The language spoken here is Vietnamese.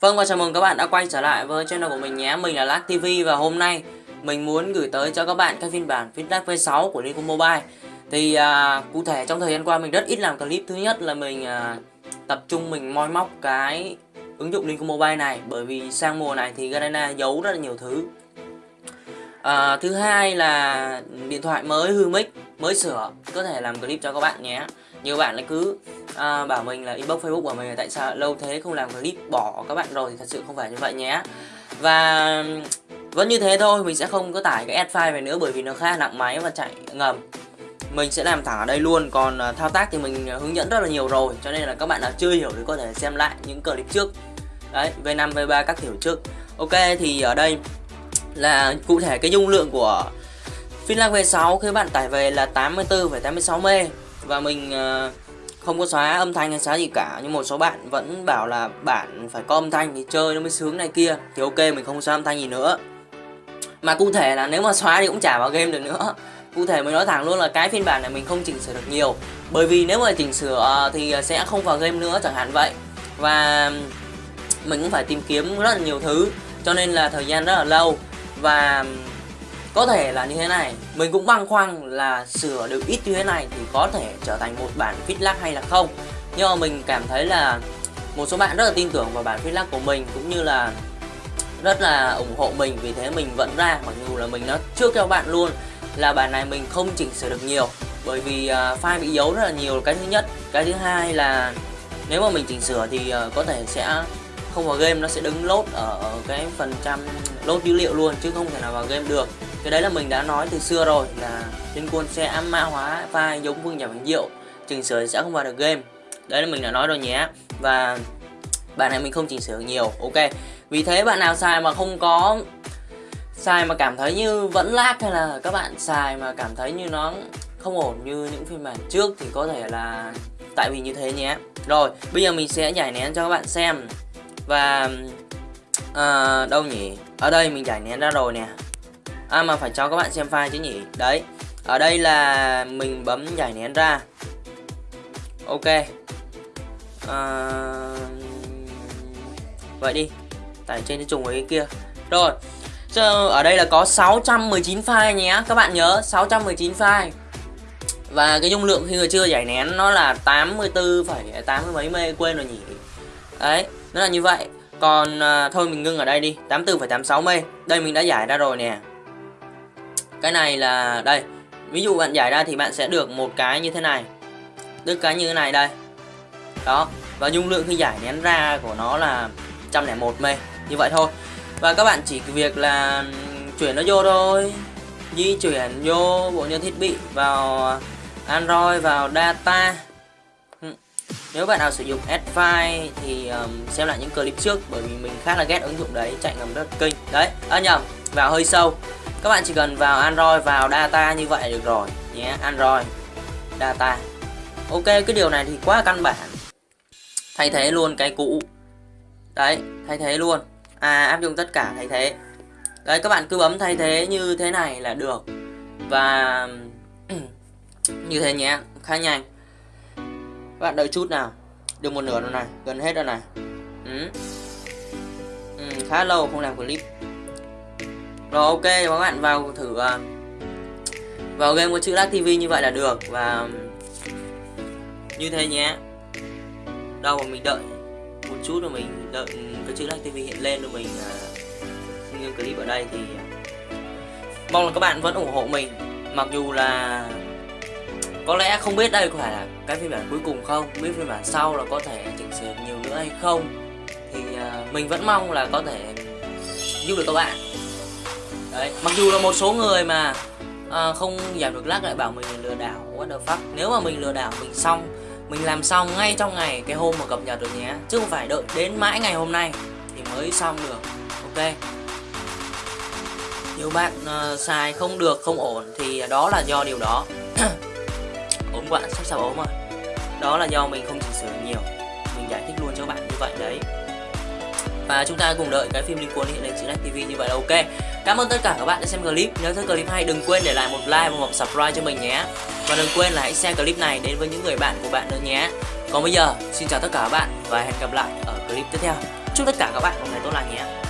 Vâng và chào mừng các bạn đã quay trở lại với channel của mình nhé. Mình là Lac TV và hôm nay mình muốn gửi tới cho các bạn các phiên bản Fitlac V6 của Lincoln Mobile. Thì à, cụ thể trong thời gian qua mình rất ít làm clip. Thứ nhất là mình à, tập trung mình moi móc cái ứng dụng Lincoln Mobile này. Bởi vì sang mùa này thì Garena giấu rất là nhiều thứ. À, Thứ hai là điện thoại mới hư mic mới sửa có thể làm clip cho các bạn nhé. Nhiều bạn lại cứ à, bảo mình là inbox facebook của mình là tại sao lâu thế không làm clip bỏ các bạn rồi thì thật sự không phải như vậy nhé. Và vẫn như thế thôi mình sẽ không có tải cái ad file về nữa bởi vì nó khá nặng máy và chạy ngầm. Mình sẽ làm thẳng ở đây luôn còn uh, thao tác thì mình hướng dẫn rất là nhiều rồi cho nên là các bạn nào chưa hiểu thì có thể xem lại những clip trước. Đấy V5 V3 các kiểu trước. Ok thì ở đây là cụ thể cái dung lượng của Finlag V6 khi bạn tải về là 84,86 mê. Và mình uh, không có xóa âm thanh hay xóa gì cả. Nhưng một số bạn vẫn bảo là bạn phải có âm thanh thì chơi nó mới sướng này kia. Thì ok mình không xóa âm thanh gì nữa. Mà cụ thể là nếu mà xóa thì cũng chả vào game được nữa. Cụ thể mình nói thẳng luôn là cái phiên bản này mình không chỉnh sửa được nhiều. Bởi vì nếu mà chỉnh sửa ờ, thì sẽ không vào game nữa chẳng hạn vậy. Và mình cũng phải tìm kiếm rất là nhiều thứ. Cho nên là thời gian rất là lâu. Và có thể là như thế này mình cũng băn khoăn là sửa được ít như thế này thì có thể trở thành một bản feedback hay là không. Nhưng mà mình cảm thấy là một số bạn rất là tin tưởng vào bản feedback của mình cũng như là rất là ủng hộ mình vì thế mình vẫn ra mặc dù là mình nói trước cho bạn luôn là bản này mình không chỉnh sửa được nhiều bởi vì uh, file bị giấu rất là nhiều. Cái thứ nhất cái thứ hai là nếu mà mình chỉnh sửa thì uh, có thể sẽ không vào game nó sẽ đứng lốt ở, ở cái phần trăm lốt dữ liệu luôn chứ không thể nào vào game được cái đấy là mình đã nói từ xưa rồi là liên quân sẽ mã hóa vai giống vương nhà bánh diệu chỉnh sửa sẽ không vào được game. Đấy là mình đã nói rồi nhé. Và bạn này mình không chỉnh sửa nhiều ok. Vì thế bạn nào xài mà không có xài mà cảm thấy như vẫn lag hay là các bạn xài mà cảm thấy như nó không ổn như những phiên bản trước thì có thể là tại vì như thế nhé. Rồi bây giờ mình sẽ giải nén cho các bạn xem. Và à, đâu nhỉ? Ở đây mình giải nén ra rồi nè. À mà phải cho các bạn xem file chứ nhỉ? Đấy Ở đây là mình bấm giải nén ra. Ok. À... Vậy đi. Tải trên cái trùng với cái kia. Rồi. So, ở đây là có 619 file nhé. Các bạn nhớ 619 file. Và cái dung lượng khi người chưa giải nén Nó là 84,80 mấy mê Quên rồi nhỉ? Đấy Nó là như vậy. Còn à, thôi mình ngưng ở đây đi. 84,86 mê. Đây mình đã giải ra rồi nè cái này là đây ví dụ bạn giải ra thì bạn sẽ được một cái như thế này. Được cái như thế này đây. Đó và dung lượng khi giải nén ra của nó là 101 m như vậy thôi. Và các bạn chỉ việc là chuyển nó vô thôi. Di chuyển vô bộ nhớ thiết bị vào Android vào data. Nếu bạn nào sử dụng Adfile thì um, xem lại những clip trước bởi vì mình khá là ghét ứng dụng đấy chạy ngầm rất kinh. Đấy à nhầm vào hơi sâu các bạn chỉ cần vào Android vào data như vậy được rồi nhé Android data. Ok cái điều này thì quá căn bản. Thay thế luôn cái cũ. Đấy thay thế luôn. À áp dụng tất cả thay thế. Đấy các bạn cứ bấm thay thế như thế này là được. Và như thế nhé khá nhanh. Các bạn đợi chút nào. Được một nửa rồi này gần hết rồi này. Ừ. Ừ, khá lâu không làm clip rồi ok các bạn vào thử uh, vào game có chữ lag tv như vậy là được và như thế nhé. Đâu mà mình đợi một chút rồi mình đợi cái chữ lag tv hiện lên rồi mình à, uh, như clip ở đây thì mong là các bạn vẫn ủng hộ mình. Mặc dù là có lẽ không biết đây có phải là cái phiên bản cuối cùng không biết phiên bản sau là có thể chỉnh sửa nhiều nữa hay không. Thì uh, mình vẫn mong là có thể giúp được các bạn đấy mặc dù là một số người mà à, không giảm được lắc lại bảo mình lừa đảo what the fuck. Nếu mà mình lừa đảo mình xong mình làm xong ngay trong ngày cái hôm mà cập nhật được nhé. Chứ không phải đợi đến mãi ngày hôm nay thì mới xong được ok? Nhiều bạn uh, xài không được không ổn thì đó là do điều đó. Ốm bạn sắp sắp ốm rồi. Đó là do mình không chỉnh sửa nhiều. Mình giải thích luôn cho bạn như vậy đấy và chúng ta cùng đợi cái phim liên quan hiện lên trên TV như vậy là ok. Cảm ơn tất cả các bạn đã xem clip. Nếu thấy clip hay, đừng quên để lại một like và một subscribe cho mình nhé. Và đừng quên là hãy share clip này đến với những người bạn của bạn nữa nhé. Còn bây giờ, xin chào tất cả các bạn và hẹn gặp lại ở clip tiếp theo. Chúc tất cả các bạn một ngày tốt lành nhé.